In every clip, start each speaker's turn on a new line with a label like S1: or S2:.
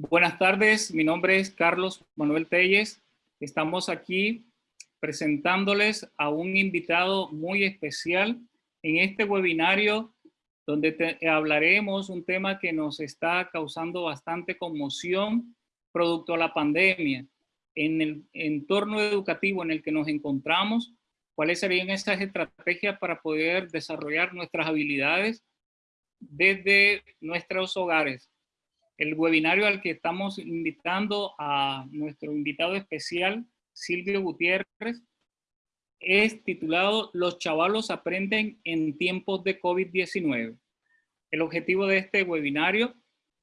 S1: Buenas tardes, mi nombre es Carlos Manuel Telles. Estamos aquí presentándoles a un invitado muy especial en este webinario donde hablaremos un tema que nos está causando bastante conmoción producto a la pandemia. En el entorno educativo en el que nos encontramos, cuáles serían esas estrategias para poder desarrollar nuestras habilidades desde nuestros hogares el webinario al que estamos invitando a nuestro invitado especial, Silvio Gutiérrez, es titulado Los chavalos aprenden en tiempos de COVID-19. El objetivo de este webinario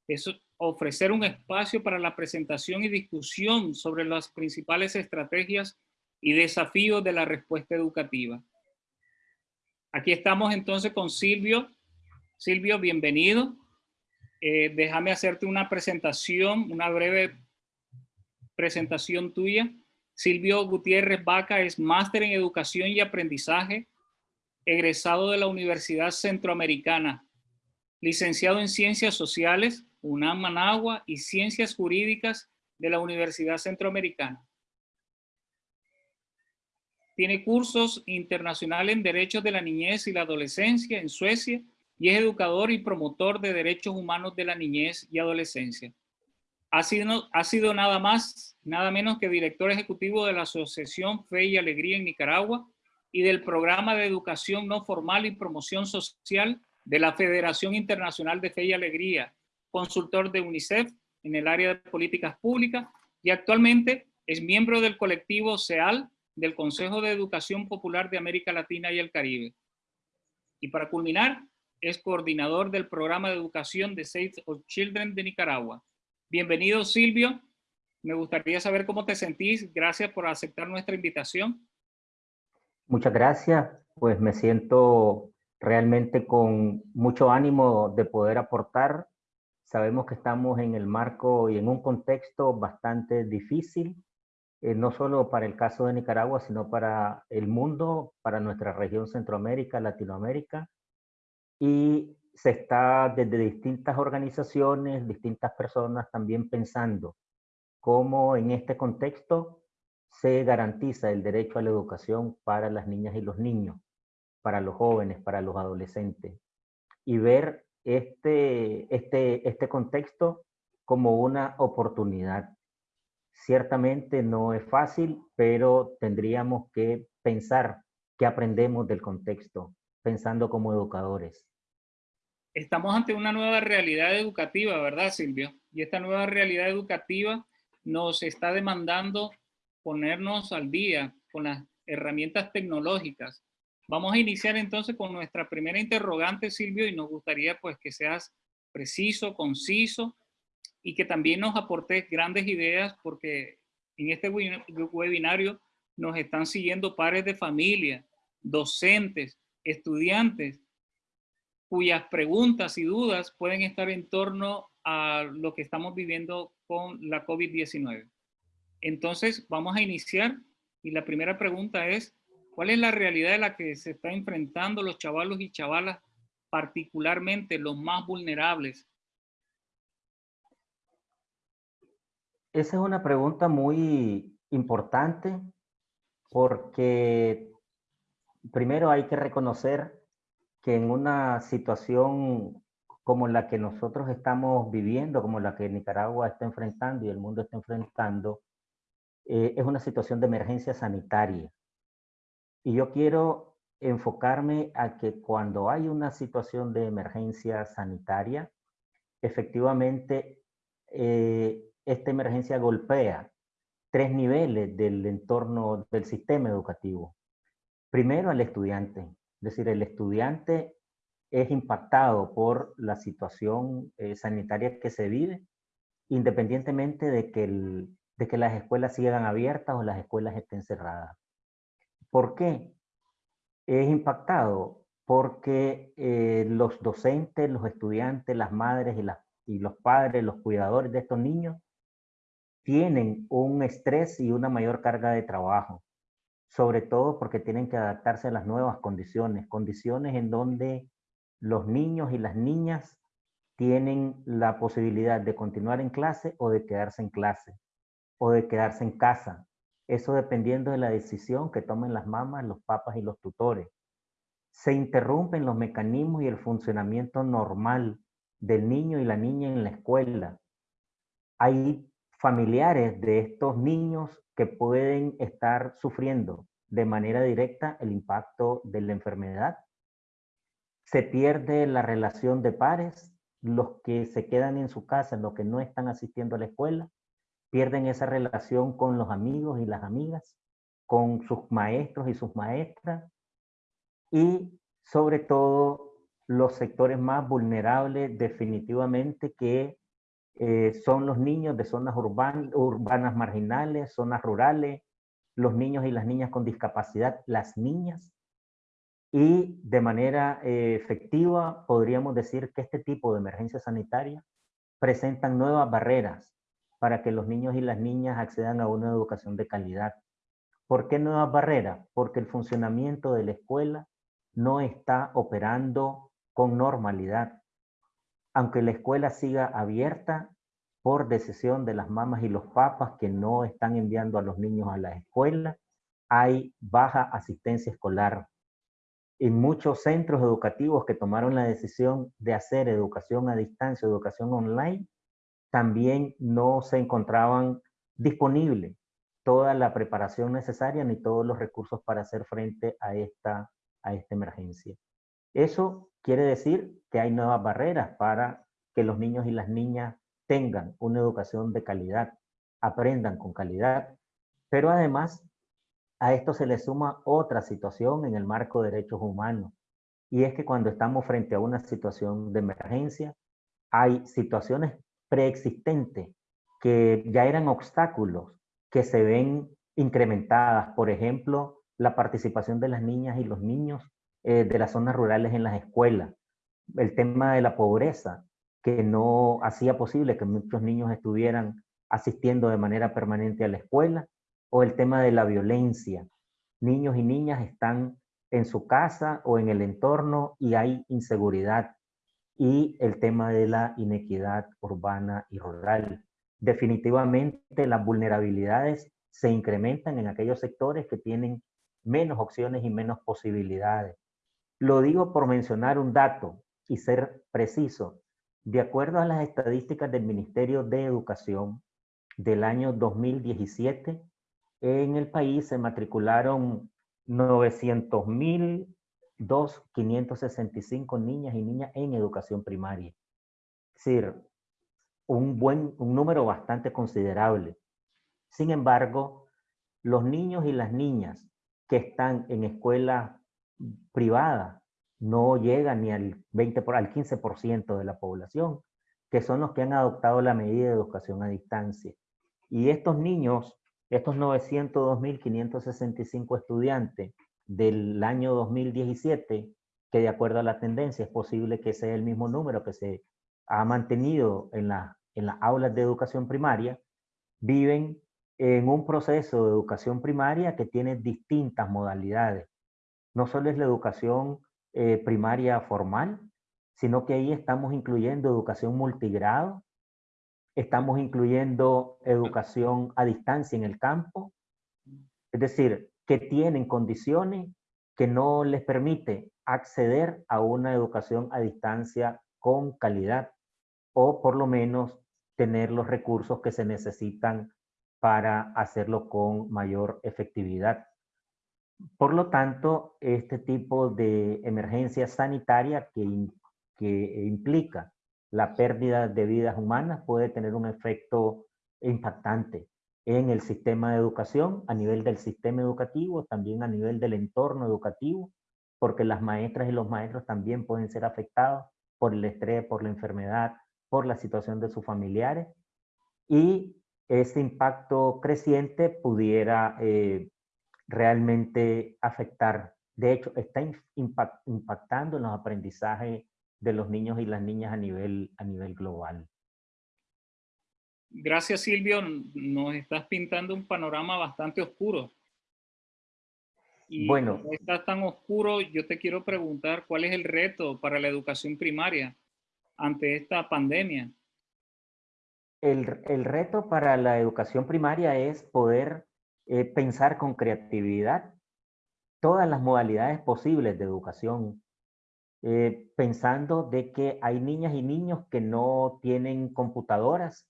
S1: es ofrecer un espacio para la presentación y discusión sobre las principales estrategias y desafíos de la respuesta educativa. Aquí estamos entonces con Silvio. Silvio, bienvenido. Eh, déjame hacerte una presentación, una breve presentación tuya. Silvio Gutiérrez Vaca es máster en Educación y Aprendizaje, egresado de la Universidad Centroamericana, licenciado en Ciencias Sociales, UNAM Managua y Ciencias Jurídicas de la Universidad Centroamericana. Tiene cursos internacionales en Derechos de la Niñez y la Adolescencia en Suecia y es educador y promotor de derechos humanos de la niñez y adolescencia. Ha sido, ha sido nada más, nada menos que director ejecutivo de la Asociación Fe y Alegría en Nicaragua y del Programa de Educación No Formal y Promoción Social de la Federación Internacional de Fe y Alegría, consultor de UNICEF en el área de políticas públicas y actualmente es miembro del colectivo CEAL del Consejo de Educación Popular de América Latina y el Caribe. Y para culminar, es coordinador del programa de educación de Save of Children de Nicaragua. Bienvenido Silvio, me gustaría saber cómo te sentís. Gracias por aceptar nuestra invitación.
S2: Muchas gracias, pues me siento realmente con mucho ánimo de poder aportar. Sabemos que estamos en el marco y en un contexto bastante difícil, eh, no solo para el caso de Nicaragua, sino para el mundo, para nuestra región Centroamérica, Latinoamérica y se está desde distintas organizaciones, distintas personas también pensando cómo en este contexto se garantiza el derecho a la educación para las niñas y los niños, para los jóvenes, para los adolescentes. Y ver este, este, este contexto como una oportunidad. Ciertamente no es fácil, pero tendríamos que pensar qué aprendemos del contexto, pensando como educadores.
S1: Estamos ante una nueva realidad educativa, ¿verdad, Silvio? Y esta nueva realidad educativa nos está demandando ponernos al día con las herramientas tecnológicas. Vamos a iniciar entonces con nuestra primera interrogante, Silvio, y nos gustaría pues que seas preciso, conciso y que también nos aportes grandes ideas porque en este webinario nos están siguiendo pares de familia, docentes, estudiantes, cuyas preguntas y dudas pueden estar en torno a lo que estamos viviendo con la COVID-19. Entonces, vamos a iniciar y la primera pregunta es, ¿cuál es la realidad de la que se está enfrentando los chavalos y chavalas, particularmente los más vulnerables?
S2: Esa es una pregunta muy importante porque primero hay que reconocer que en una situación como la que nosotros estamos viviendo, como la que Nicaragua está enfrentando y el mundo está enfrentando, eh, es una situación de emergencia sanitaria. Y yo quiero enfocarme a que cuando hay una situación de emergencia sanitaria, efectivamente eh, esta emergencia golpea tres niveles del entorno del sistema educativo. Primero al estudiante, es decir, el estudiante es impactado por la situación eh, sanitaria que se vive, independientemente de que, las escuelas sigan abiertas o las escuelas estén cerradas. ¿Por qué? Es impactado porque eh, los docentes, los estudiantes, las madres y los padres, los cuidadores de estos niños, tienen un estrés y una mayor carga de trabajo sobre todo porque tienen que adaptarse a las nuevas condiciones, condiciones en donde los niños y las niñas tienen la posibilidad de continuar en clase o de quedarse en clase o de quedarse en casa. Eso dependiendo de la decisión que tomen las mamás, los papas y los tutores. Se interrumpen los mecanismos y el funcionamiento normal del niño y la niña en la escuela. Hay familiares de estos niños que pueden estar sufriendo de manera directa el impacto de la enfermedad. Se pierde la relación de pares, los que se quedan en su casa, los que no están asistiendo a la escuela, pierden esa relación con los amigos y las amigas, con sus maestros y sus maestras, y sobre todo los sectores más vulnerables definitivamente que eh, son los niños de zonas urbanas marginales, zonas rurales, los niños y las niñas con discapacidad, las niñas. Y de manera eh, efectiva podríamos decir que este tipo de emergencia sanitaria presentan nuevas barreras para que los niños y las niñas accedan a una educación de calidad. ¿Por qué nuevas barreras? Porque el funcionamiento de la escuela no está operando con normalidad. Aunque la escuela siga abierta, por decisión de las mamás y los papas que no están enviando a los niños a la escuela, hay baja asistencia escolar. En muchos centros educativos que tomaron la decisión de hacer educación a distancia, educación online, también no se encontraban disponibles toda la preparación necesaria ni todos los recursos para hacer frente a esta emergencia. Eso quiere decir que hay nuevas barreras para que los niños y las niñas tengan una educación de calidad, aprendan con calidad, pero además a esto se le suma otra situación en el marco de derechos humanos, y es que cuando estamos frente a una situación de emergencia, hay situaciones preexistentes que ya eran obstáculos que se ven incrementadas, por ejemplo, la participación de las niñas y los niños eh, de las zonas rurales en las escuelas, el tema de la pobreza, que no hacía posible que muchos niños estuvieran asistiendo de manera permanente a la escuela, o el tema de la violencia. Niños y niñas están en su casa o en el entorno y hay inseguridad. Y el tema de la inequidad urbana y rural. Definitivamente las vulnerabilidades se incrementan en aquellos sectores que tienen menos opciones y menos posibilidades. Lo digo por mencionar un dato y ser preciso. De acuerdo a las estadísticas del Ministerio de Educación del año 2017, en el país se matricularon 900.565 niñas y niñas en educación primaria. Es decir, un, buen, un número bastante considerable. Sin embargo, los niños y las niñas que están en escuelas privadas no llega ni al 20 por, al 15% de la población, que son los que han adoptado la medida de educación a distancia. Y estos niños, estos 902.565 estudiantes del año 2017, que de acuerdo a la tendencia es posible que sea el mismo número que se ha mantenido en, la, en las aulas de educación primaria, viven en un proceso de educación primaria que tiene distintas modalidades. No solo es la educación eh, primaria formal, sino que ahí estamos incluyendo educación multigrado, estamos incluyendo educación a distancia en el campo, es decir, que tienen condiciones que no les permite acceder a una educación a distancia con calidad o por lo menos tener los recursos que se necesitan para hacerlo con mayor efectividad. Por lo tanto, este tipo de emergencia sanitaria que, que implica la pérdida de vidas humanas puede tener un efecto impactante en el sistema de educación, a nivel del sistema educativo, también a nivel del entorno educativo, porque las maestras y los maestros también pueden ser afectados por el estrés, por la enfermedad, por la situación de sus familiares. Y ese impacto creciente pudiera eh, realmente afectar. De hecho, está impactando en los aprendizajes de los niños y las niñas a nivel, a nivel global.
S1: Gracias, Silvio. Nos estás pintando un panorama bastante oscuro. Y bueno, está tan oscuro, yo te quiero preguntar, ¿cuál es el reto para la educación primaria? ante esta pandemia?
S2: El, el reto para la educación primaria es poder eh, pensar con creatividad todas las modalidades posibles de educación, eh, pensando de que hay niñas y niños que no tienen computadoras,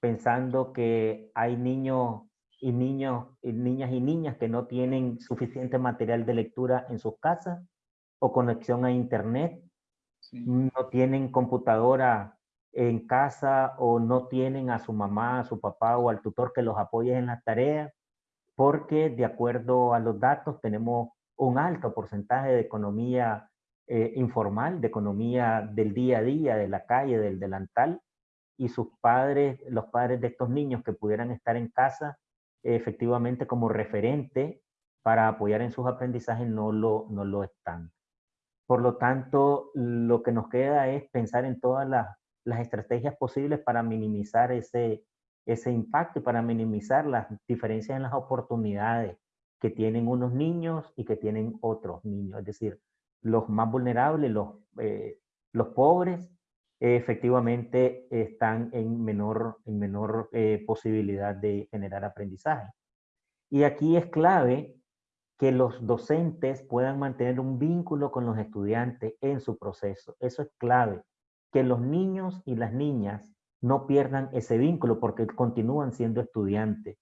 S2: pensando que hay niños y niños, y niñas y niñas que no tienen suficiente material de lectura en sus casas o conexión a internet, no tienen computadora en casa o no tienen a su mamá, a su papá o al tutor que los apoye en las tareas, porque de acuerdo a los datos tenemos un alto porcentaje de economía eh, informal, de economía del día a día, de la calle, del delantal, y sus padres, los padres de estos niños que pudieran estar en casa, efectivamente como referente para apoyar en sus aprendizajes no lo, no lo están. Por lo tanto, lo que nos queda es pensar en todas las, las estrategias posibles para minimizar ese, ese impacto para minimizar las diferencias en las oportunidades que tienen unos niños y que tienen otros niños. Es decir, los más vulnerables, los, eh, los pobres, efectivamente están en menor, en menor eh, posibilidad de generar aprendizaje. Y aquí es clave que los docentes puedan mantener un vínculo con los estudiantes en su proceso. Eso es clave. Que los niños y las niñas no pierdan ese vínculo porque continúan siendo estudiantes.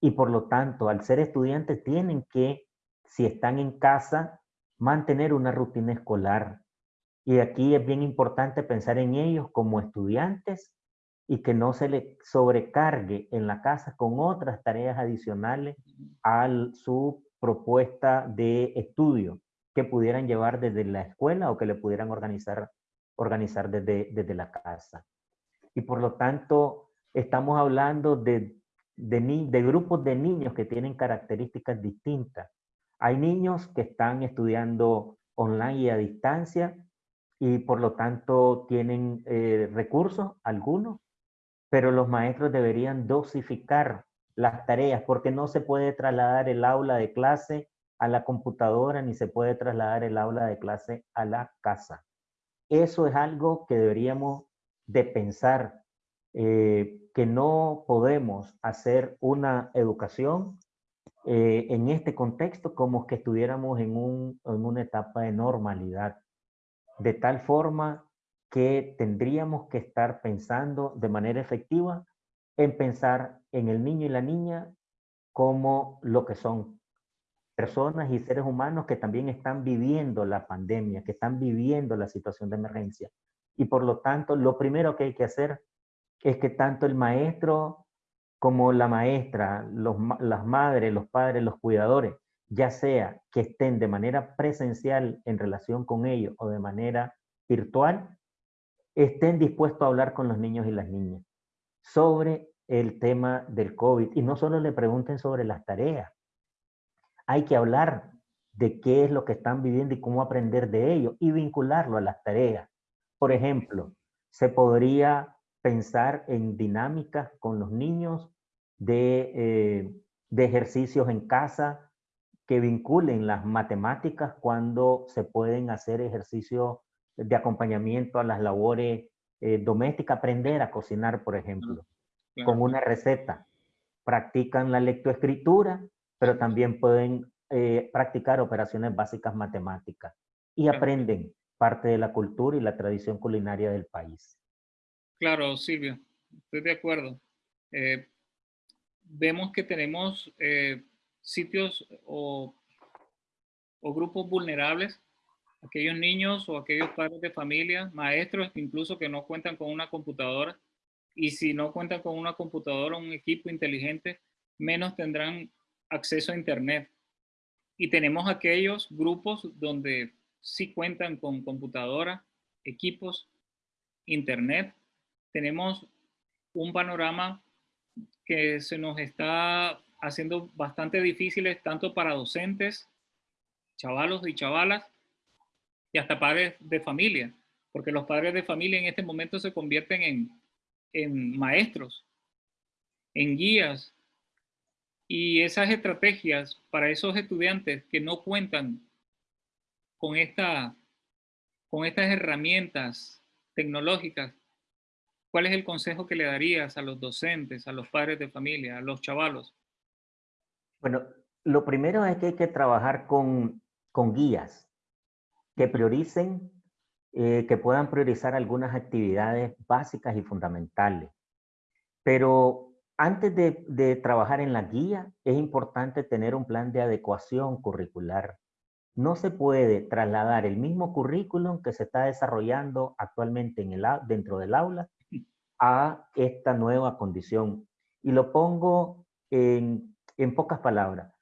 S2: Y por lo tanto, al ser estudiantes tienen que, si están en casa, mantener una rutina escolar, y aquí es bien importante pensar en ellos como estudiantes y que no se les sobrecargue en la casa con otras tareas adicionales a su propuesta de estudio que pudieran llevar desde la escuela o que le pudieran organizar, organizar desde, desde la casa. Y por lo tanto, estamos hablando de, de, grupos de niños que tienen características distintas. Hay niños que están estudiando online y a distancia y por lo tanto tienen eh, recursos, algunos, pero los maestros deberían dosificar las tareas porque no se puede trasladar el aula de clase a la computadora ni se puede trasladar el aula de clase a la casa. Eso es algo que deberíamos de pensar, eh, que no podemos hacer una educación eh, en este contexto como que estuviéramos en, un, en una etapa de normalidad de tal forma que tendríamos que estar pensando de manera efectiva en pensar en el niño y la niña como lo que son personas y seres humanos que también están viviendo la pandemia, que están viviendo la situación de emergencia. Y por lo tanto, lo primero que hay que hacer es que tanto el maestro como la maestra, las madres, los padres, los cuidadores, ya sea que estén de manera presencial en relación con ellos o de manera virtual, estén dispuestos a hablar con los niños y las niñas sobre el tema del COVID. Y no solo le pregunten sobre las tareas, hay que hablar de qué es lo que están viviendo y cómo aprender de ello y vincularlo a las tareas. Por ejemplo, se podría pensar en dinámicas con los niños de, eh, de ejercicios en casa, que vinculen las matemáticas cuando se pueden hacer ejercicios de acompañamiento a las labores eh, domésticas, aprender a cocinar, por ejemplo, con una receta. Practican la lectoescritura, pero también pueden eh, practicar operaciones básicas matemáticas y aprenden parte de la cultura y la tradición culinaria del país.
S1: Claro, Silvio, estoy de acuerdo. Eh, vemos que tenemos sitios o, grupos vulnerables, aquellos niños o aquellos padres de familia, maestros incluso que no cuentan con una computadora y si no cuentan con una computadora o un equipo inteligente, menos tendrán acceso a internet. Y tenemos aquellos grupos donde sí cuentan con computadora, equipos, internet. Tenemos un panorama que se nos está haciendo bastante difíciles tanto para docentes, chavalos y chavalas, y hasta padres de familia, porque los padres de familia en este momento se convierten en, en maestros, en guías, y esas estrategias para esos estudiantes que no cuentan con, esta, con estas herramientas tecnológicas, ¿cuál es el consejo que le darías a los docentes, a los padres de familia, a los chavalos?
S2: Bueno, lo primero es que hay que trabajar con, con guías que prioricen, eh, que puedan priorizar algunas actividades básicas y fundamentales. Pero antes de, de trabajar en la guía, es importante tener un plan de adecuación curricular no se puede trasladar el mismo currículum que se está desarrollando actualmente en el, dentro del aula a esta nueva condición. Y lo pongo en, pocas palabras.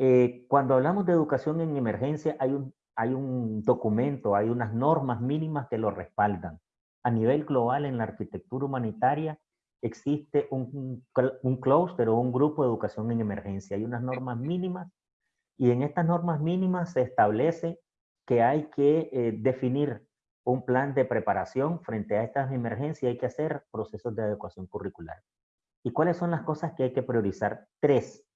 S2: Eh, cuando hablamos de educación en emergencia, hay un, hay un documento, hay unas normas mínimas que lo respaldan. A nivel global, en la arquitectura humanitaria, existe un, un clúster o un grupo de educación en emergencia. Hay unas normas mínimas y en estas normas mínimas se establece que hay que eh, definir un plan de preparación frente a estas emergencias, hay que hacer procesos de adecuación curricular. ¿Y cuáles son las cosas que hay que priorizar? Tres.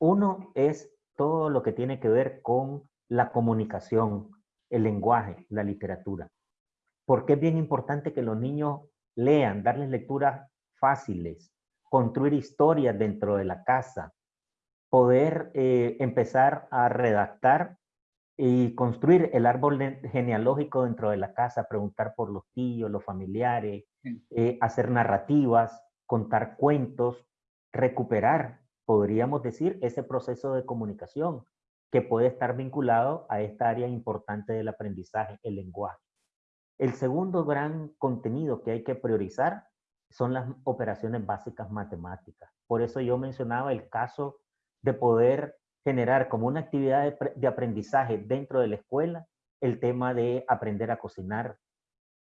S2: Uno es todo lo que tiene que ver con la comunicación, el lenguaje, la literatura. Porque es bien importante que los niños lean, darles lecturas fáciles, construir historias dentro de la casa, poder eh, empezar a redactar y construir el árbol genealógico dentro de la casa, preguntar por los tíos, los familiares, eh, hacer narrativas, contar cuentos, recuperar, podríamos decir, ese proceso de comunicación que puede estar vinculado a esta área importante del aprendizaje, el lenguaje. El segundo gran contenido que hay que priorizar son las operaciones básicas matemáticas. Por eso yo mencionaba el caso de poder generar como una actividad de, aprendizaje dentro de la escuela el tema de aprender a cocinar,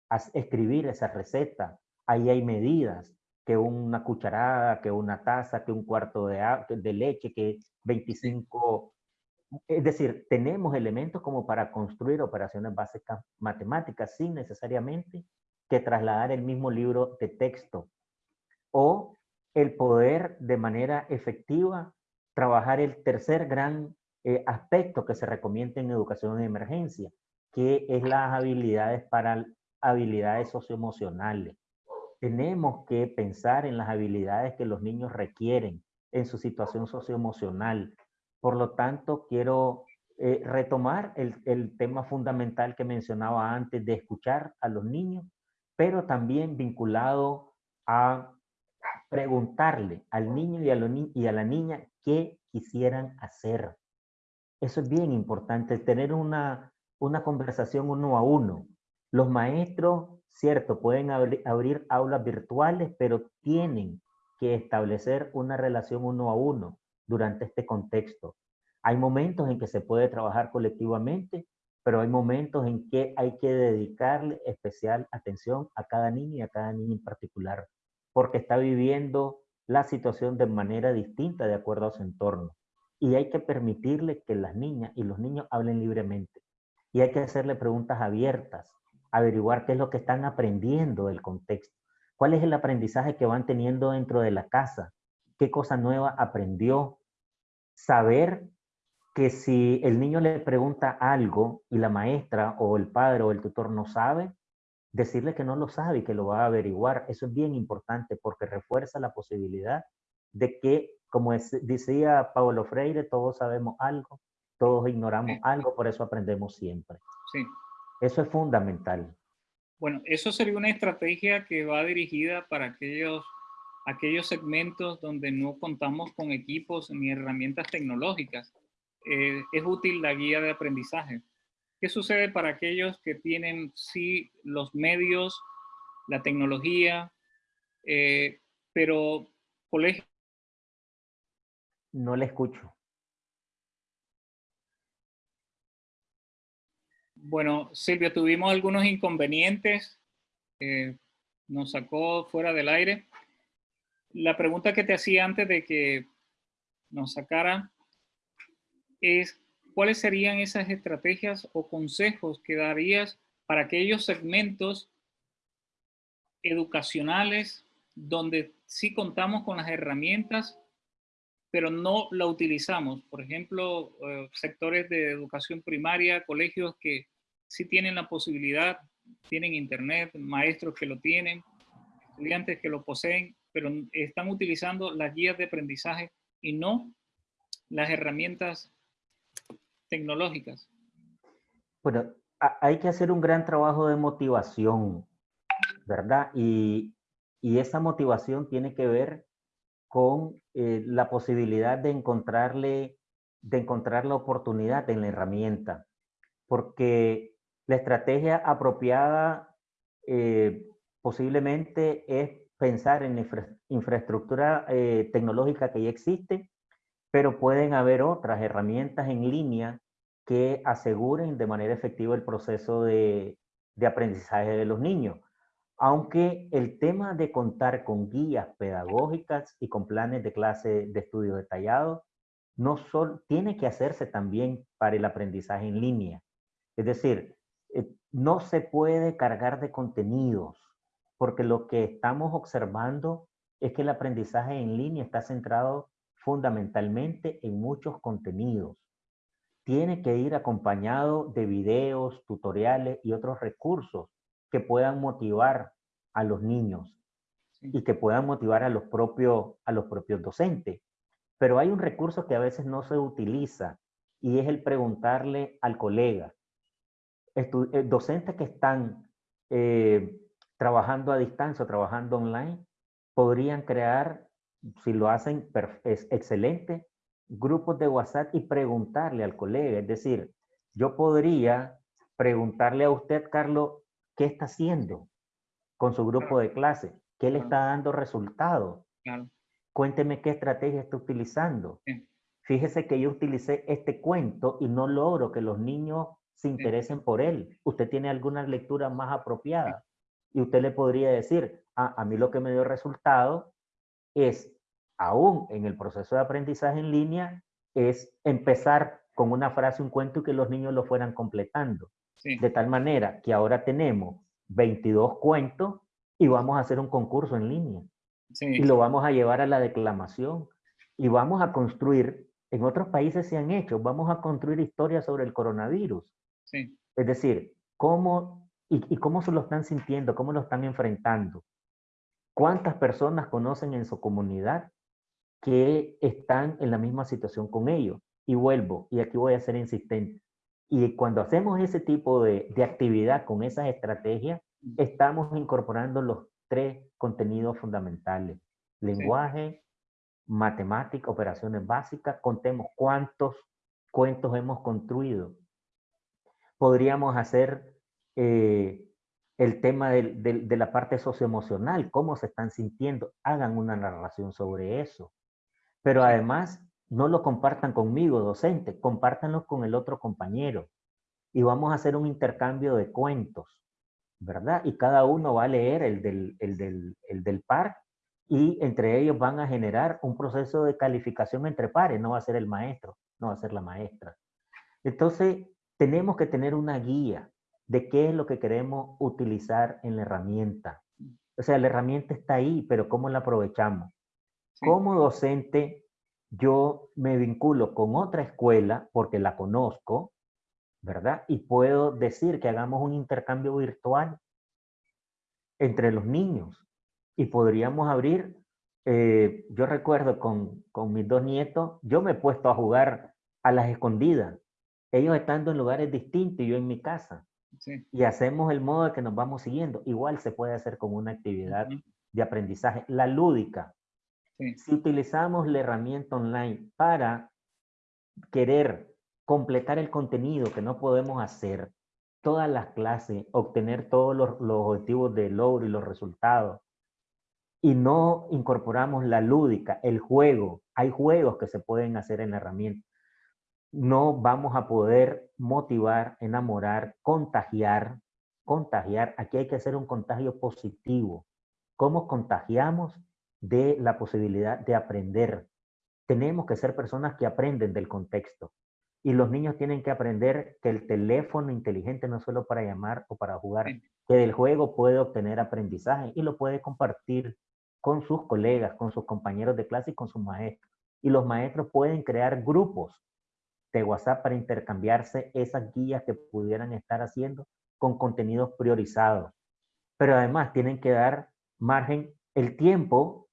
S2: a escribir esa receta. Ahí hay medidas, que una cucharada, que una taza, que un cuarto de, de leche, que 25... Es decir, tenemos elementos como para construir operaciones básicas matemáticas sin necesariamente que trasladar el mismo libro de texto o el poder de manera efectiva trabajar el tercer gran eh, aspecto que se recomienda en educación de emergencia, que es las habilidades para habilidades socioemocionales. Tenemos que pensar en las habilidades que los niños requieren en su situación socioemocional. Por lo tanto, quiero eh, retomar el, tema fundamental que mencionaba antes de escuchar a los niños, pero también vinculado a preguntarle al niño y a la niña qué quisieran hacer. Eso es bien importante, tener una, una conversación uno a uno. Los maestros, cierto, pueden abrir aulas virtuales, pero tienen que establecer una relación uno a uno durante este contexto. Hay momentos en que se puede trabajar colectivamente, pero hay momentos en que hay que dedicarle especial atención a cada niño y a cada niño en particular, porque está viviendo la situación de manera distinta de acuerdo a su entorno. Y hay que permitirle que las niñas y los niños hablen libremente. Y hay que hacerle preguntas abiertas, averiguar qué es lo que están aprendiendo del contexto. ¿Cuál es el aprendizaje que van teniendo dentro de la casa? ¿Qué cosa nueva aprendió? Saber que si el niño le pregunta algo y la maestra o el padre o el tutor no sabe, decirle que no lo sabe y que lo va a averiguar. Eso es bien importante porque refuerza la posibilidad de que, como decía Pablo Freire, todos sabemos algo, todos ignoramos algo, por eso aprendemos siempre.
S1: Sí.
S2: Eso es fundamental.
S1: Bueno, eso sería una estrategia que va dirigida para aquellos, aquellos segmentos donde no contamos con equipos ni herramientas tecnológicas. Eh, es útil la guía de aprendizaje. ¿Qué sucede para aquellos que tienen sí los medios, la tecnología, eh, pero colegio?
S2: No le escucho.
S1: Bueno, Silvia, tuvimos algunos inconvenientes. nos sacó fuera del aire. La pregunta que te hacía antes de que nos sacara es ¿cuáles serían esas estrategias o consejos que darías para aquellos segmentos educacionales donde sí contamos con las herramientas, pero no la utilizamos? Por ejemplo, eh, sectores de educación primaria, colegios que sí tienen la posibilidad tienen internet, maestros que lo tienen, estudiantes que lo poseen, pero están utilizando las guías de aprendizaje y no las herramientas tecnológicas.
S2: Bueno, hay que hacer un gran trabajo de motivación, ¿verdad? Y, esa motivación tiene que ver con eh, la posibilidad de encontrarle, de encontrar la oportunidad en la herramienta, porque la estrategia apropiada eh, posiblemente es pensar en infraestructura eh, tecnológica que ya existe, pero pueden haber otras herramientas en línea que aseguren de manera efectiva el proceso de, de aprendizaje de los niños. Aunque el tema de contar con guías pedagógicas y con planes de clase de estudio detallados no solo tiene que hacerse también para el aprendizaje en línea. Es decir, eh, no se puede cargar de contenidos porque lo que estamos observando es que el aprendizaje en línea está centrado fundamentalmente en muchos contenidos. Tiene que ir acompañado de videos, tutoriales y otros recursos que puedan motivar a los niños y que puedan motivar a los propios, a los propios docentes. Pero hay un recurso que a veces no se utiliza y es el preguntarle al colega. Eh, docentes que están eh, trabajando a distancia o trabajando online, podrían crear, si lo hacen es excelente, grupos de WhatsApp y preguntarle al colega. Es decir, yo podría preguntarle a usted, Carlos, ¿qué está haciendo con su grupo de clase? ¿Qué le está dando resultados? Cuénteme qué estrategia está utilizando. Fíjese que yo utilicé este cuento y no logro que los niños se interesen por él. ¿Usted tiene alguna lectura más apropiada? y usted le podría decir, ah, a mí lo que me dio resultado es, aún en el proceso de aprendizaje en línea, es empezar con una frase, un cuento y que los niños lo fueran completando. De tal manera que ahora tenemos 22 cuentos y vamos a hacer un concurso en línea. Y lo vamos a llevar a la declamación. Y vamos a construir, en otros países se han hecho, vamos a construir historias sobre el coronavirus. Es decir, cómo ¿Y, cómo se lo están sintiendo? ¿Cómo lo están enfrentando? ¿Cuántas personas conocen en su comunidad que están en la misma situación con ellos? Y vuelvo, y aquí voy a ser insistente. Y cuando hacemos ese tipo de, de actividad con esas estrategias, estamos incorporando los tres contenidos fundamentales. Lenguaje, matemática, operaciones básicas. Contemos cuántos cuentos hemos construido. Podríamos hacer eh, el tema de, la parte socioemocional, cómo se están sintiendo, hagan una narración sobre eso. Pero además, no lo compartan conmigo, docente, compártanlo con el otro compañero. Y vamos a hacer un intercambio de cuentos, ¿verdad? Y cada uno va a leer el del, el del, el del par y entre ellos van a generar un proceso de calificación entre pares, no va a ser el maestro, no va a ser la maestra. Entonces, tenemos que tener una guía, de qué es lo que queremos utilizar en la herramienta. O sea, la herramienta está ahí, pero ¿cómo la aprovechamos? Como docente, yo me vinculo con otra escuela porque la conozco, ¿verdad? Y puedo decir que hagamos un intercambio virtual entre los niños. Y podríamos abrir, eh, yo recuerdo con, con mis dos nietos, yo me he puesto a jugar a las escondidas. Ellos estando en lugares distintos y yo en mi casa. Y hacemos el modo de que nos vamos siguiendo. Igual se puede hacer con una actividad de aprendizaje. La lúdica. Si utilizamos la herramienta online para querer completar el contenido que no podemos hacer, todas las clases, obtener todos los, los objetivos de logro y los resultados, y no incorporamos la lúdica, el juego, hay juegos que se pueden hacer en la herramienta no vamos a poder motivar, enamorar, contagiar, contagiar. Aquí hay que hacer un contagio positivo. ¿Cómo contagiamos de la posibilidad de aprender? Tenemos que ser personas que aprenden del contexto. Y los niños tienen que aprender que el teléfono inteligente no es solo para llamar o para jugar, que del juego puede obtener aprendizaje y lo puede compartir con sus colegas, con sus compañeros de clase y con sus maestros. Y los maestros pueden crear grupos de WhatsApp para intercambiarse esas guías que pudieran estar haciendo con contenidos priorizados. Pero además tienen que dar margen, el tiempo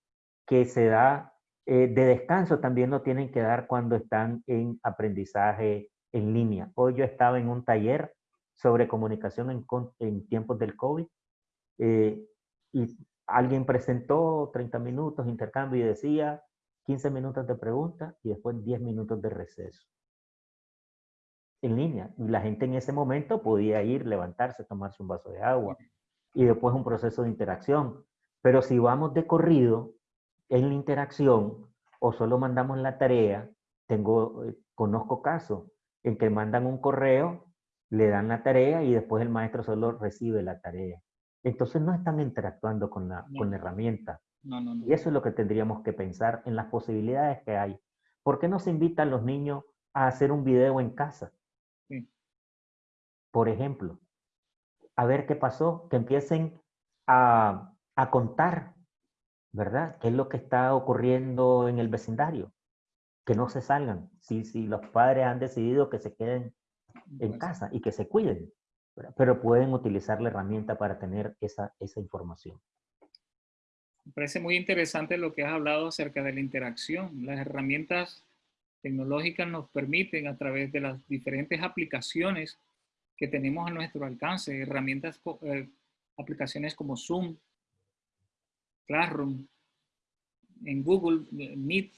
S2: que se da eh, de descanso también lo tienen que dar cuando están en aprendizaje en línea. Hoy yo estaba en un taller sobre comunicación en, en tiempos del COVID eh, y alguien presentó 30 minutos, intercambio y decía 15 minutos de pregunta y después 10 minutos de receso. En línea. Y la gente en ese momento podía ir, levantarse, tomarse un vaso de agua y después un proceso de interacción. Pero si vamos de corrido en la interacción o solo mandamos la tarea, tengo, eh, conozco casos en que mandan un correo, le dan la tarea y después el maestro solo recibe la tarea. Entonces no están interactuando con la, con la herramienta. y eso es lo que tendríamos que pensar en las posibilidades que hay. ¿Por qué no se invitan los niños a hacer un video en casa? Por ejemplo, a ver qué pasó, que empiecen a, a contar, ¿verdad? ¿Qué es lo que está ocurriendo en el vecindario? Que no se salgan. Si, si los padres han decidido que se queden en casa y que se cuiden, pero pueden utilizar la herramienta para tener esa, esa información.
S1: Me parece muy interesante lo que has hablado acerca de la interacción. Las herramientas tecnológicas nos permiten a través de las diferentes aplicaciones que tenemos a nuestro alcance, herramientas, eh, aplicaciones como Zoom, Classroom, en Google Meet,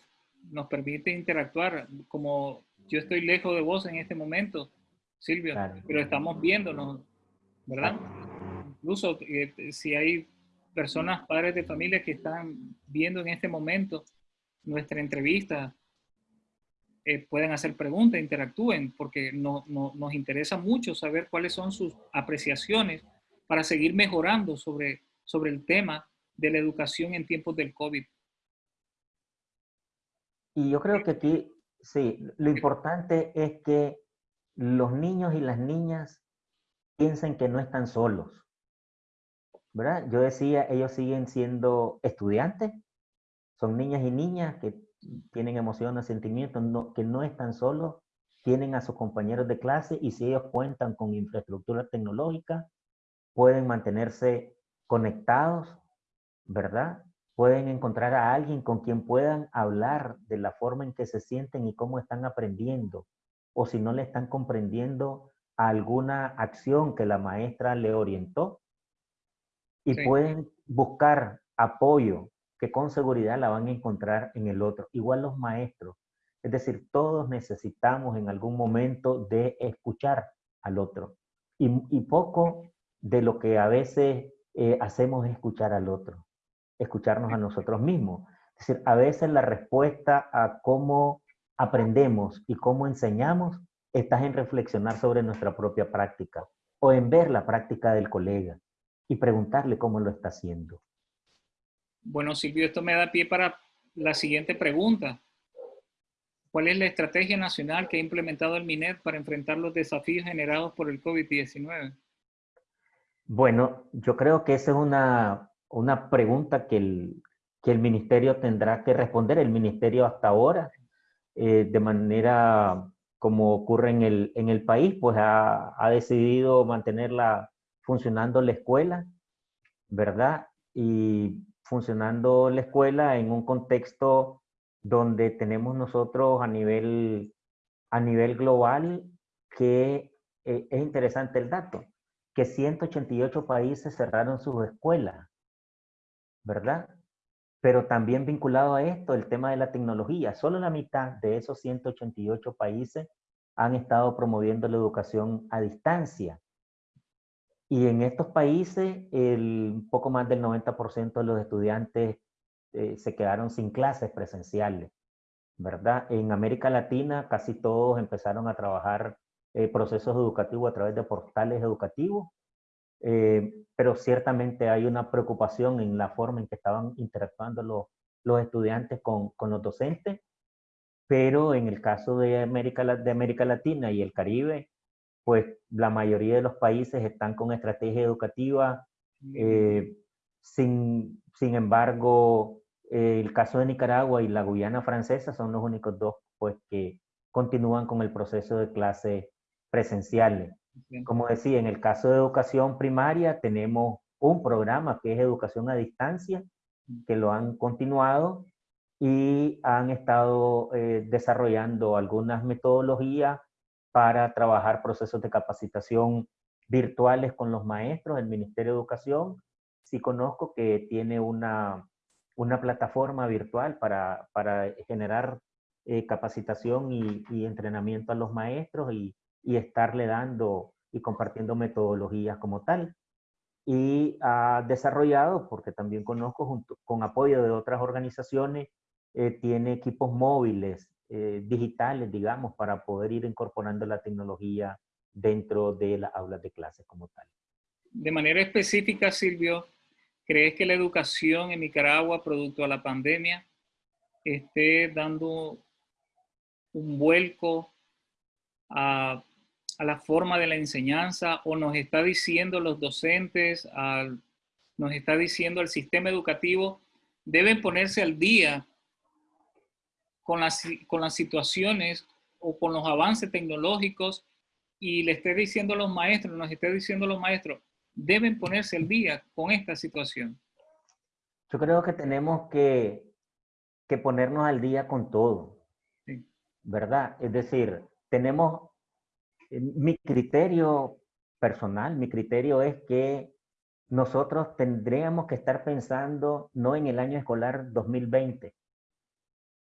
S1: nos permite interactuar como yo estoy lejos de vos en este momento, Silvia, pero estamos viéndonos, ¿verdad? Incluso eh, si hay personas, padres de familia que están viendo en este momento nuestra entrevista, eh, pueden hacer preguntas, interactúen, porque no, nos interesa mucho saber cuáles son sus apreciaciones para seguir mejorando sobre, sobre el tema de la educación en tiempos del COVID.
S2: Y yo creo que aquí, sí, lo importante es que los niños y las niñas piensen que no están solos. ¿Verdad? Yo decía, ellos siguen siendo estudiantes, son niñas y niñas que tienen emociones, sentimientos, que no están solos, tienen a sus compañeros de clase y si ellos cuentan con infraestructura tecnológica, pueden mantenerse conectados, ¿verdad? Pueden encontrar a alguien con quien puedan hablar de la forma en que se sienten y cómo están aprendiendo, o si no le están comprendiendo alguna acción que la maestra le orientó y pueden buscar apoyo que con seguridad la van a encontrar en el otro. Igual los maestros. Es decir, todos necesitamos en algún momento de escuchar al otro. Y, poco de lo que a veces eh, hacemos es escuchar al otro, escucharnos a nosotros mismos. Es decir, a veces la respuesta a cómo aprendemos y cómo enseñamos, estás en reflexionar sobre nuestra propia práctica o en ver la práctica del colega y preguntarle cómo lo está haciendo.
S1: Bueno, Silvio, esto me da pie para la siguiente pregunta. ¿Cuál es la estrategia nacional que ha implementado el MINET para enfrentar los desafíos generados por el COVID-19?
S2: Bueno, yo creo que esa es una, una pregunta que el, que el ministerio tendrá que responder. El ministerio hasta ahora eh, de manera como ocurre en el, en el país, pues ha, ha, decidido mantenerla funcionando la escuela, ¿verdad? Y funcionando la escuela en un contexto donde tenemos nosotros a nivel, a nivel global que eh, es interesante el dato, que 188 países cerraron sus escuelas, ¿verdad? Pero también vinculado a esto, el tema de la tecnología. Solo la mitad de esos 188 países han estado promoviendo la educación a distancia. Y en estos países, el poco más del 90% de los estudiantes eh, se quedaron sin clases presenciales, ¿verdad? En América Latina casi todos empezaron a trabajar eh, procesos educativos a través de portales educativos eh, pero ciertamente hay una preocupación en la forma en que estaban interactuando los, los estudiantes con, con, los docentes, pero en el caso de América, de América Latina y el Caribe, pues la mayoría de los países están con estrategia educativa, eh, sin, sin embargo, eh, el caso de Nicaragua y la Guyana francesa son los únicos dos pues, que continúan con el proceso de clases presenciales. Como decía, en el caso de educación primaria tenemos un programa que es educación a distancia, que lo han continuado y han estado eh, desarrollando algunas metodologías para trabajar procesos de capacitación virtuales con los maestros. El Ministerio de Educación sí conozco que tiene una, una plataforma virtual para, para generar eh, capacitación y, y, entrenamiento a los maestros y, y estarle dando y compartiendo metodologías como tal y ha desarrollado, porque también conozco junto, con apoyo de otras organizaciones, eh, tiene equipos móviles eh, digitales, digamos, para poder ir incorporando la tecnología dentro de las aulas de clases como tal.
S1: De manera específica, Silvio, ¿crees que la educación en Nicaragua, producto de la pandemia, esté dando un vuelco a a la forma de la enseñanza o nos está diciendo los docentes, al, nos está diciendo el sistema educativo, deben ponerse al día con las, con las situaciones o con los avances tecnológicos y le esté diciendo a los maestros, nos esté diciendo a los maestros, deben ponerse al día con esta situación.
S2: Yo creo que tenemos que, que ponernos al día con todo, ¿verdad? Es decir, tenemos mi criterio personal, mi criterio es que nosotros tendríamos que estar pensando no en el año escolar 2020,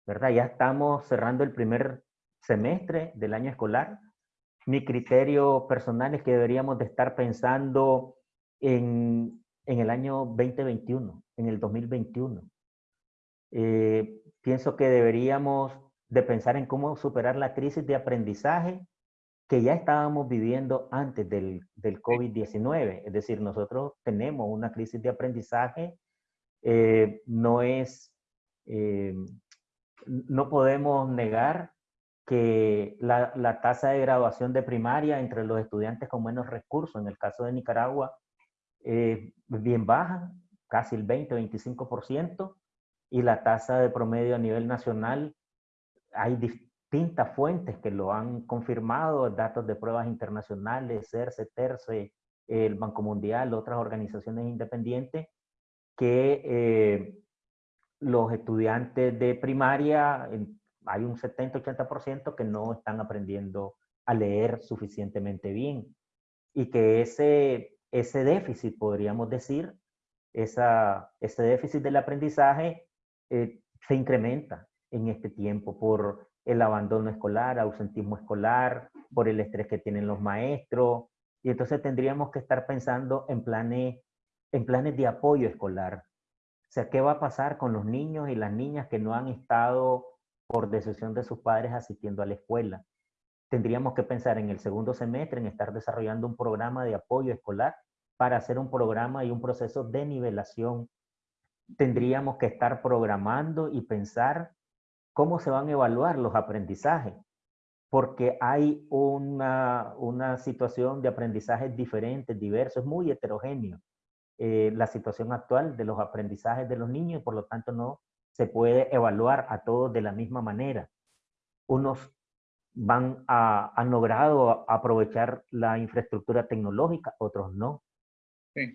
S2: ¿verdad? Ya estamos cerrando el primer semestre del año escolar. Mi criterio personal es que deberíamos de estar pensando en, en el año 2021, en el 2021. Eh, pienso que deberíamos de pensar en cómo superar la crisis de aprendizaje que ya estábamos viviendo antes del, del COVID-19. Es decir, nosotros tenemos una crisis de aprendizaje, eh, no es, eh, no podemos negar que la, la, tasa de graduación de primaria entre los estudiantes con menos recursos, en el caso de Nicaragua, es bien baja, casi el 20-25%, y la tasa de promedio a nivel nacional, hay distintas fuentes que lo han confirmado, datos de pruebas internacionales, CERCE, TERCE, el Banco Mundial, otras organizaciones independientes, que eh, los estudiantes de primaria, hay un 70-80% que no están aprendiendo a leer suficientemente bien y que ese, ese déficit, podríamos decir, esa, ese déficit del aprendizaje eh, se incrementa en este tiempo por el abandono escolar, ausentismo escolar, por el estrés que tienen los maestros. Y entonces tendríamos que estar pensando en planes, en planes de apoyo escolar. O sea, ¿qué va a pasar con los niños y las niñas que no han estado por decisión de sus padres asistiendo a la escuela? Tendríamos que pensar en el segundo semestre en estar desarrollando un programa de apoyo escolar para hacer un programa y un proceso de nivelación. Tendríamos que estar programando y pensar cómo se van a evaluar los aprendizajes, porque hay una, una situación de aprendizajes diferentes, diversos, muy heterogéneo. Eh, la situación actual de los aprendizajes de los niños, por lo tanto no se puede evaluar a todos de la misma manera. Unos van a, han logrado aprovechar la infraestructura tecnológica, otros no.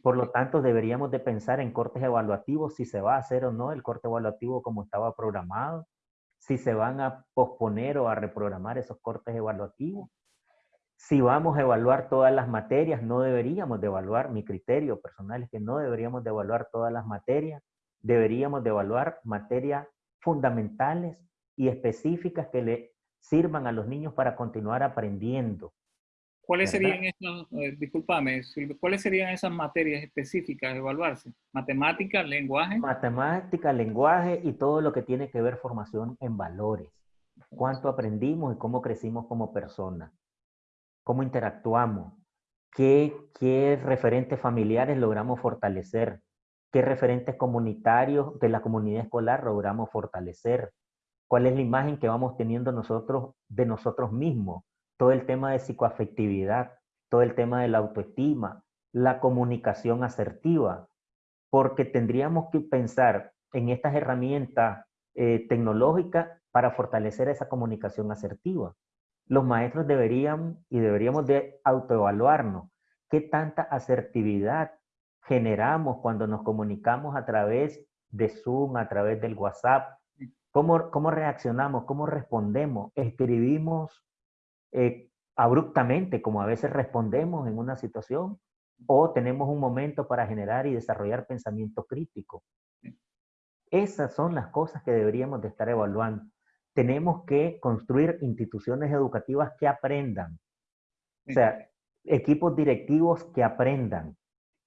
S2: Por lo tanto, deberíamos de pensar en cortes evaluativos, si se va a hacer o no el corte evaluativo como estaba programado, si se van a posponer o a reprogramar esos cortes evaluativos. Si vamos a evaluar todas las materias, no deberíamos de evaluar, mi criterio personal es que no deberíamos de evaluar todas las materias, deberíamos de evaluar materias fundamentales y específicas que le sirvan a los niños para continuar aprendiendo.
S1: ¿Cuáles serían esas, eh, discúlpame, cuáles serían esas materias específicas a evaluarse? ¿Matemática, lenguaje?
S2: Matemática, lenguaje y todo lo que tiene que ver formación en valores. ¿Cuánto aprendimos y cómo crecimos como personas? ¿Cómo interactuamos? ¿Qué, qué referentes familiares logramos fortalecer? ¿Qué referentes comunitarios de la comunidad escolar logramos fortalecer? ¿Cuál es la imagen que vamos teniendo nosotros de nosotros mismos? Todo el tema de psicoafectividad, todo el tema de la autoestima, la comunicación asertiva, porque tendríamos que pensar en estas herramientas eh, tecnológicas para fortalecer esa comunicación asertiva. los maestros deberían y deberíamos de autoevaluarnos. ¿Qué tanta asertividad generamos cuando nos comunicamos a través de Zoom, a través del WhatsApp? ¿Cómo, cómo reaccionamos? ¿Cómo respondemos? ¿Escribimos eh, abruptamente, como a veces respondemos en una situación? ¿O tenemos un momento para generar y desarrollar pensamiento crítico? Esas son las cosas que deberíamos de estar evaluando. Tenemos que construir instituciones educativas que aprendan. O sea, equipos directivos que aprendan.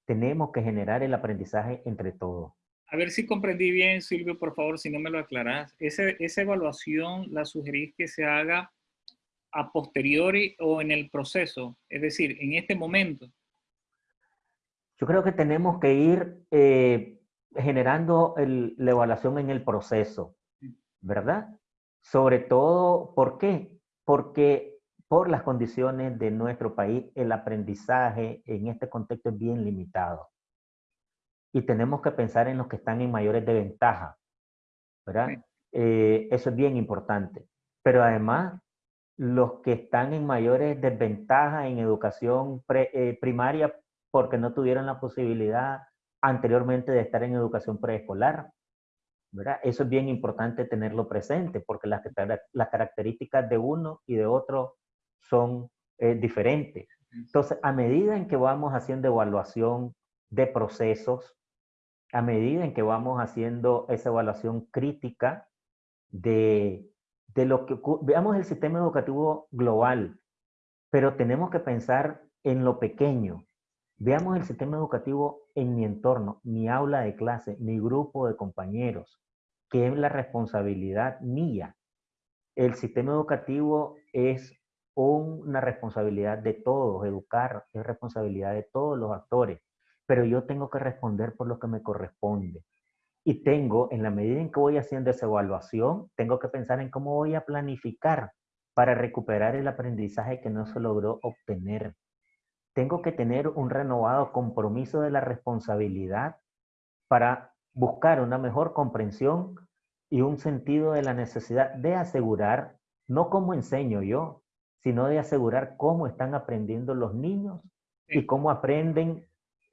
S2: Tenemos que generar el aprendizaje entre todos.
S1: A ver si comprendí bien, Silvio, por favor, si no me lo aclarás. esa evaluación la sugerís que se haga a posteriori o en el proceso, es decir, en este momento.
S2: Yo creo que tenemos que ir eh, generando la evaluación en el proceso, ¿verdad? Sobre todo, ¿por qué? Porque por las condiciones de nuestro país, el aprendizaje en este contexto es bien limitado. Y tenemos que pensar en los que están en mayores desventajas, ¿verdad? Eh, eso es bien importante. Pero además, los que están en mayores desventajas en educación eh, primaria porque no tuvieron la posibilidad anteriormente de estar en educación preescolar. ¿verdad? Eso es bien importante tenerlo presente porque las, las características de uno y de otro son eh, diferentes. Entonces, a medida en que vamos haciendo evaluación de procesos, a medida en que vamos haciendo esa evaluación crítica de, de lo que veamos el sistema educativo global, pero tenemos que pensar en lo pequeño, Veamos el sistema educativo en mi entorno, mi aula de clase, mi grupo de compañeros, que es la responsabilidad mía. El sistema educativo es una responsabilidad de todos, educar es responsabilidad de todos los actores, pero yo tengo que responder por lo que me corresponde. Y tengo, en la medida en que voy haciendo esa evaluación, tengo que pensar en cómo voy a planificar para recuperar el aprendizaje que no se logró obtener. Tengo que tener un renovado compromiso de la responsabilidad para buscar una mejor comprensión y un sentido de la necesidad de asegurar, no cómo enseño yo, sino de asegurar cómo están aprendiendo los niños y cómo aprenden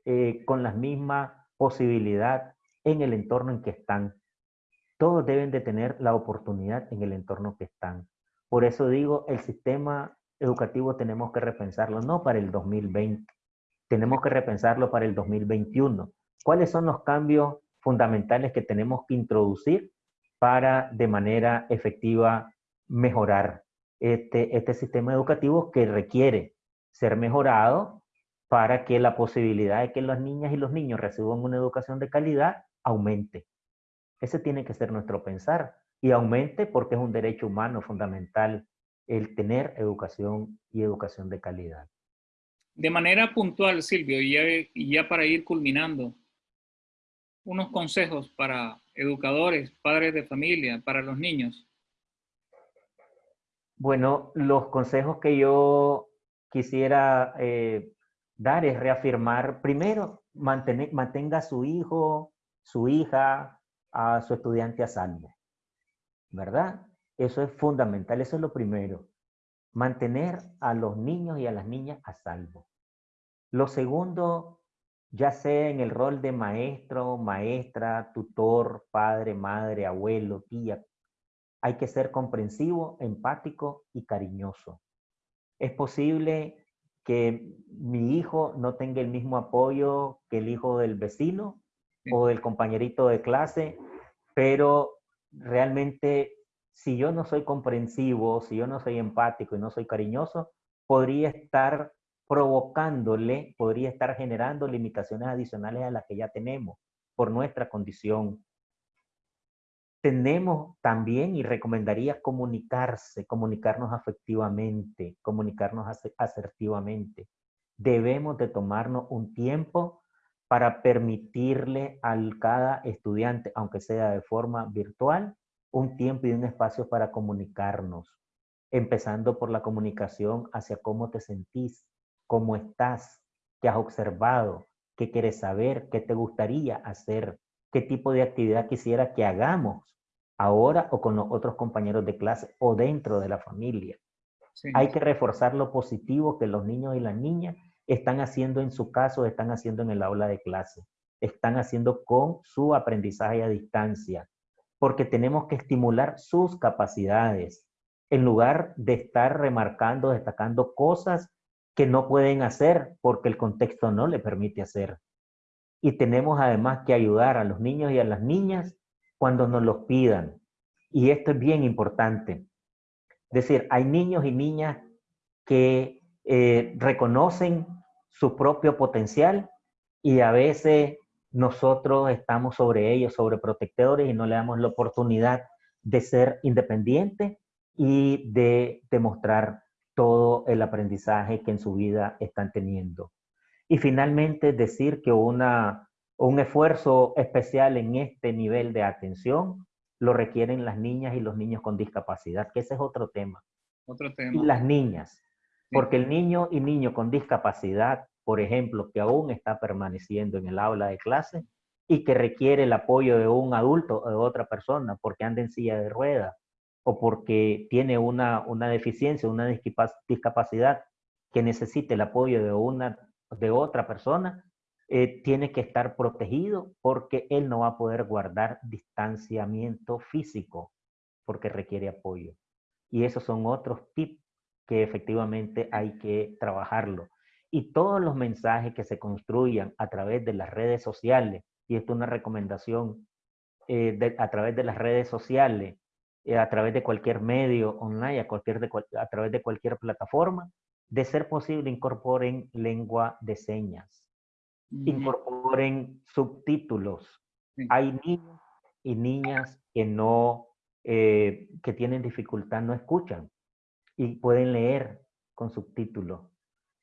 S2: eh, con la misma posibilidad en el entorno en que están. Todos deben de tener la oportunidad en el entorno que están. Por eso digo, el sistema educativo tenemos que repensarlo, no para el 2020, tenemos que repensarlo para el 2021. ¿Cuáles son los cambios fundamentales que tenemos que introducir para de manera efectiva mejorar este, este sistema educativo que requiere ser mejorado para que la posibilidad de que las niñas y los niños reciban una educación de calidad aumente. Ese tiene que ser nuestro pensar y aumente porque es un derecho humano fundamental el tener educación y educación de calidad.
S1: De manera puntual, Silvio, y ya, ya para ir culminando, unos consejos para educadores, padres de familia, para los niños.
S2: Bueno, los consejos que yo quisiera eh, dar es reafirmar, primero, mantener, mantenga a su hijo, su hija, a su estudiante a salvo, ¿verdad? Eso es fundamental, eso es lo primero. Mantener a los niños y a las niñas a salvo. Lo segundo, ya sea en el rol de maestro, maestra, tutor, padre, madre, abuelo, tía, hay que ser comprensivo, empático y cariñoso. Es posible que mi hijo no tenga el mismo apoyo que el hijo del vecino o del compañerito de clase, pero realmente si yo no soy comprensivo, si yo no soy empático y no soy cariñoso, podría estar provocándole, podría estar generando limitaciones adicionales a las que ya tenemos por nuestra condición. Tenemos también y recomendaría comunicarse, comunicarnos afectivamente, comunicarnos asertivamente. Debemos de tomarnos un tiempo para permitirle a cada estudiante, aunque sea de forma virtual, un tiempo y un espacio para comunicarnos, empezando por la comunicación hacia cómo te sentís, cómo estás, qué has observado, qué quieres saber, qué te gustaría hacer, qué tipo de actividad quisiera que hagamos ahora o con los otros compañeros de clase o dentro de la familia. Hay que reforzar lo positivo que los niños y las niñas están haciendo en su caso, están haciendo en el aula de clase, están haciendo con su aprendizaje a distancia, porque tenemos que estimular sus capacidades en lugar de estar remarcando, destacando cosas que no pueden hacer porque el contexto no le permite hacer. Y tenemos además que ayudar a los niños y a las niñas cuando nos los pidan. Y esto es bien importante. Es decir, hay niños y niñas que eh, reconocen su propio potencial y a veces nosotros estamos sobre ellos, sobre protectores y no le damos la oportunidad de ser independientes y de demostrar todo el aprendizaje que en su vida están teniendo. Y finalmente decir que una, un esfuerzo especial en este nivel de atención lo requieren las niñas y los niños con discapacidad, que ese es otro tema.
S1: Otro tema.
S2: Y las niñas, porque el niño y niño con discapacidad, por ejemplo, que aún está permaneciendo en el aula de clase y que requiere el apoyo de un adulto o de otra persona porque anda en silla de ruedas o porque tiene una, una deficiencia, una discapacidad que necesite el apoyo de, una, de otra persona, eh, tiene que estar protegido porque él no va a poder guardar distanciamiento físico porque requiere apoyo. Y esos son otros tips que efectivamente hay que trabajarlo. Y todos los mensajes que se construyan a través de las redes sociales, y esto es una recomendación eh, a través de las redes sociales, eh, a través de cualquier medio online, a, cualquier de, a través de cualquier plataforma, de ser posible incorporen lengua de señas incorporen subtítulos. Hay niños y niñas que no, eh, que tienen dificultad, no escuchan y pueden leer con subtítulos.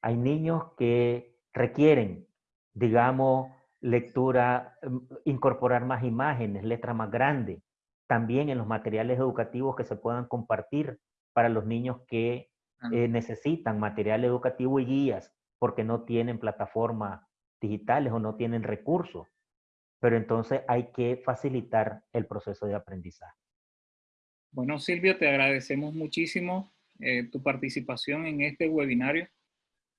S2: Hay niños que requieren, digamos, lectura, mm, incorporar más imágenes, letra más grande. También en los materiales educativos que se puedan compartir para los niños que eh, necesitan material educativo y guías porque no tienen plataforma digitales o no tienen recursos. Pero entonces hay que facilitar el proceso de aprendizaje.
S1: Bueno, Silvio, te agradecemos muchísimo eh, tu participación en este webinario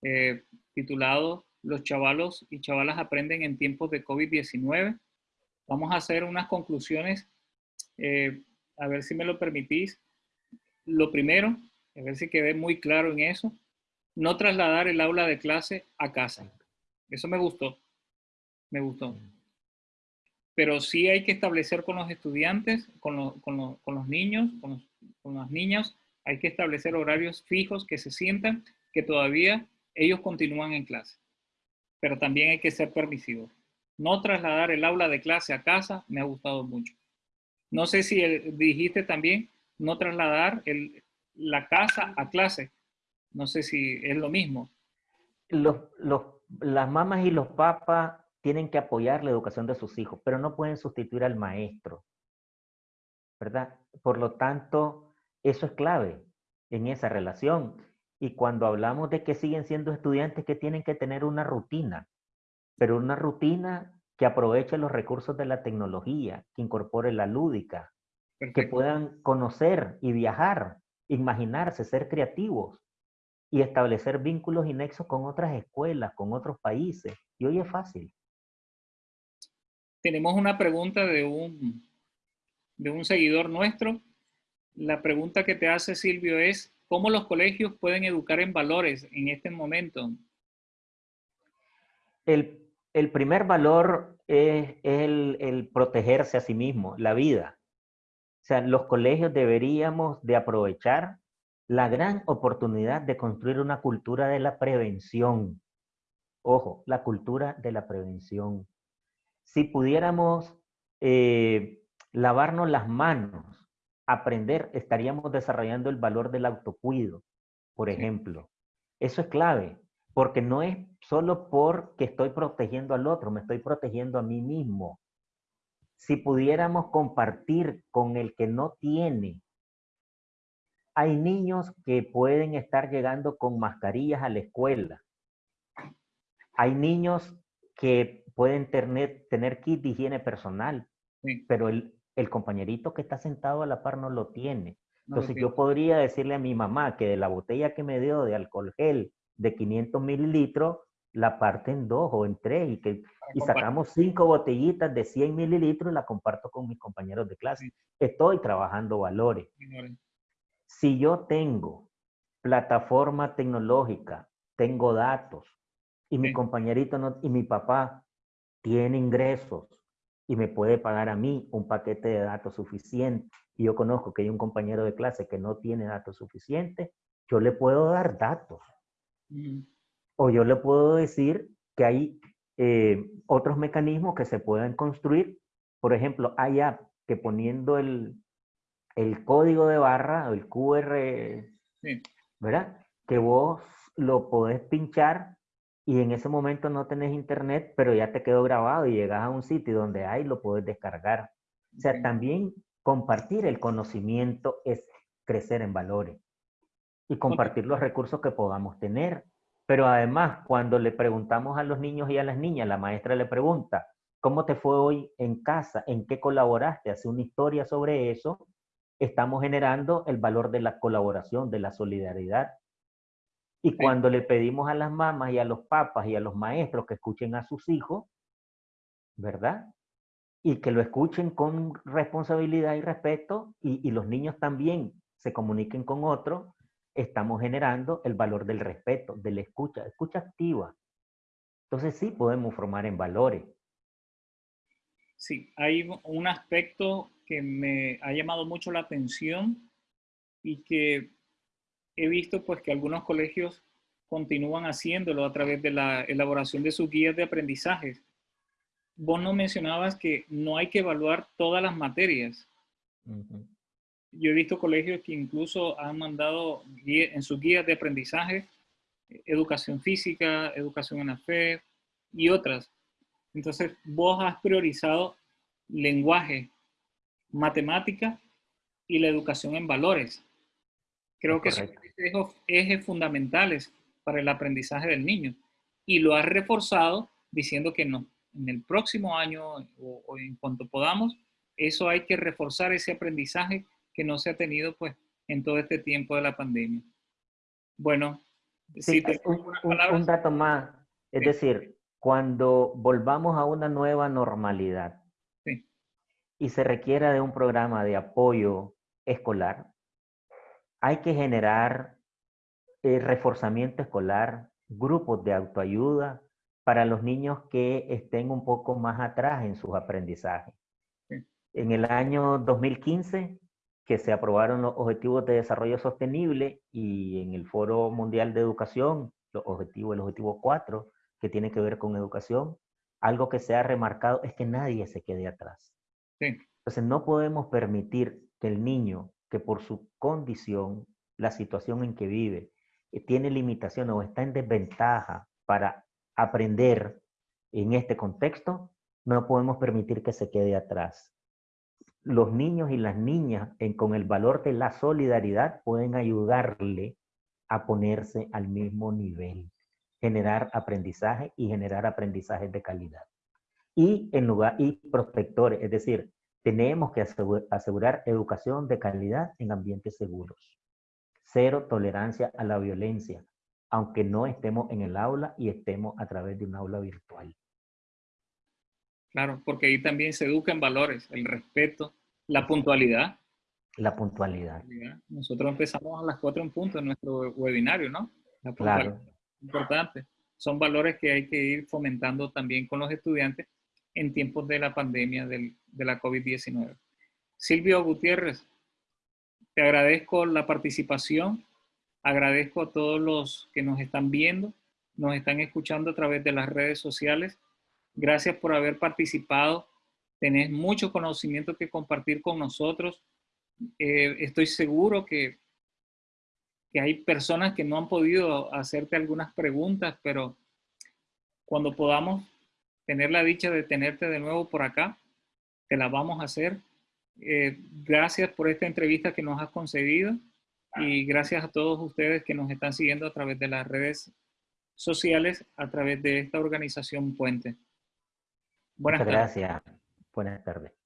S1: eh, titulado Los chavalos y chavalas aprenden en tiempos de COVID-19. Vamos a hacer unas conclusiones, eh, a ver si me lo permitís. Lo primero, a ver si quedé muy claro en eso, no trasladar el aula de clase a casa. Eso me gustó, me gustó. Pero sí hay que establecer con los estudiantes, con, los niños, con, con las niñas, hay que establecer horarios fijos que se sientan que todavía ellos continúan en clase. Pero también hay que ser permisivos. No trasladar el aula de clase a casa me ha gustado mucho. No sé si dijiste también no trasladar el, la casa a clase. No sé si es lo mismo.
S2: Los, los las mamás y los papás tienen que apoyar la educación de sus hijos, pero no pueden sustituir al maestro, ¿verdad? Por lo tanto, eso es clave en esa relación. Y cuando hablamos de que siguen siendo estudiantes que tienen que tener una rutina, pero una rutina que aproveche los recursos de la tecnología, que incorpore la lúdica, que puedan conocer y viajar, imaginarse, ser creativos, y establecer vínculos y nexos con otras escuelas, con otros países. Y hoy es fácil.
S1: Tenemos una pregunta de un, de un seguidor nuestro. La pregunta que te hace Silvio es, ¿cómo los colegios pueden educar en valores en este momento?
S2: El, primer valor es, el, el protegerse a sí mismo, la vida. O sea, los colegios deberíamos de aprovechar la gran oportunidad de construir una cultura de la prevención. Ojo, la cultura de la prevención. Si pudiéramos eh, lavarnos las manos, aprender, estaríamos desarrollando el valor del autocuido, por ejemplo. Eso es clave, porque no es solo porque estoy protegiendo al otro, me estoy protegiendo a mí mismo. Si pudiéramos compartir con el que no tiene hay niños que pueden estar llegando con mascarillas a la escuela. Hay niños que pueden tener, tener kit de higiene personal, pero el, el compañerito que está sentado a la par no lo tiene. Entonces yo podría decirle a mi mamá que de la botella que me dio de alcohol gel de 500 mililitros, la parte en dos o en tres y, que, y sacamos cinco botellitas de 100 mililitros y la comparto con mis compañeros de clase. Estoy trabajando valores. Si yo tengo plataforma tecnológica, tengo datos y mi compañerito no, y mi papá tiene ingresos y me puede pagar a mí un paquete de datos suficiente y yo conozco que hay un compañero de clase que no tiene datos suficientes, yo le puedo dar datos. O yo le puedo decir que hay eh, otros mecanismos que se pueden construir. Por ejemplo, hay app que poniendo el, el código de barra, el QR, ¿verdad? Que vos lo podés pinchar y en ese momento no tenés internet, pero ya te quedó grabado y llegas a un sitio donde hay, lo puedes descargar. O sea, también compartir el conocimiento es crecer en valores y compartir los recursos que podamos tener. Pero además, cuando le preguntamos a los niños y a las niñas, la maestra le pregunta, ¿cómo te fue hoy en casa? ¿En qué colaboraste? Hace una historia sobre eso. Estamos generando el valor de la colaboración, de la solidaridad. Y cuando le pedimos a las mamás y a los papas y a los maestros que escuchen a sus hijos, ¿verdad? Y que lo escuchen con responsabilidad y respeto y, y los niños también se comuniquen con otros, estamos generando el valor del respeto, de la escucha, escucha activa. Entonces sí podemos formar en valores.
S1: Sí, hay un aspecto que me ha llamado mucho la atención y que he visto pues que algunos colegios continúan haciéndolo a través de la elaboración de sus guías de aprendizajes. Vos no mencionabas que no hay que evaluar todas las materias yo he visto colegios que incluso han mandado en sus guías de aprendizaje educación física, educación en la fe y otras. Entonces, vos has priorizado lenguaje, matemática y la educación en valores. Creo que son ejes fundamentales para el aprendizaje del niño. Y lo has reforzado diciendo que no, en el próximo año o, o en cuanto podamos, eso hay que reforzar ese aprendizaje que no se ha tenido pues en todo este tiempo de la pandemia. Bueno,
S2: sí, un, dato más, es decir, cuando volvamos a una nueva normalidad y se requiera de un programa de apoyo escolar, hay que generar eh, reforzamiento escolar, grupos de autoayuda para los niños que estén un poco más atrás en sus aprendizajes. En el año 2015 que se aprobaron los Objetivos de Desarrollo Sostenible y en el Foro Mundial de Educación, los objetivos, el objetivo 4, que tiene que ver con educación, algo que se ha remarcado es que nadie se quede atrás. Entonces no podemos permitir que el niño, que por su condición, la situación en que vive, eh, tiene limitación o está en desventaja para aprender en este contexto, no podemos permitir que se quede atrás los niños y las niñas con el valor de la solidaridad pueden ayudarle a ponerse al mismo nivel, generar aprendizaje y generar aprendizajes de calidad. Y en lugar, y prospectores, es decir, tenemos que asegurar educación de calidad en ambientes seguros. Cero tolerancia a la violencia, aunque no estemos en el aula y estemos a través de un aula virtual.
S1: Claro, porque ahí también se educa en valores, el respeto, la puntualidad.
S2: La puntualidad.
S1: Nosotros empezamos a las cuatro en punto en nuestro webinario, ¿no? La puntualidad. Claro. Importante. Son valores que hay que ir fomentando también con los estudiantes en tiempos de la pandemia del, de la COVID-19. Silvio Gutiérrez, te agradezco la participación, agradezco a todos los que nos están viendo, nos están escuchando a través de las redes sociales. Gracias por haber participado tenés mucho conocimiento que compartir con nosotros. Eh, estoy seguro que, que hay personas que no han podido hacerte algunas preguntas, pero cuando podamos tener la dicha de tenerte de nuevo por acá, te la vamos a hacer. Eh, gracias por esta entrevista que nos has concedido y gracias a todos ustedes que nos están siguiendo a través de las redes sociales, a través de esta organización Puente.
S2: Buenas Muchas gracias. Buenas tardes.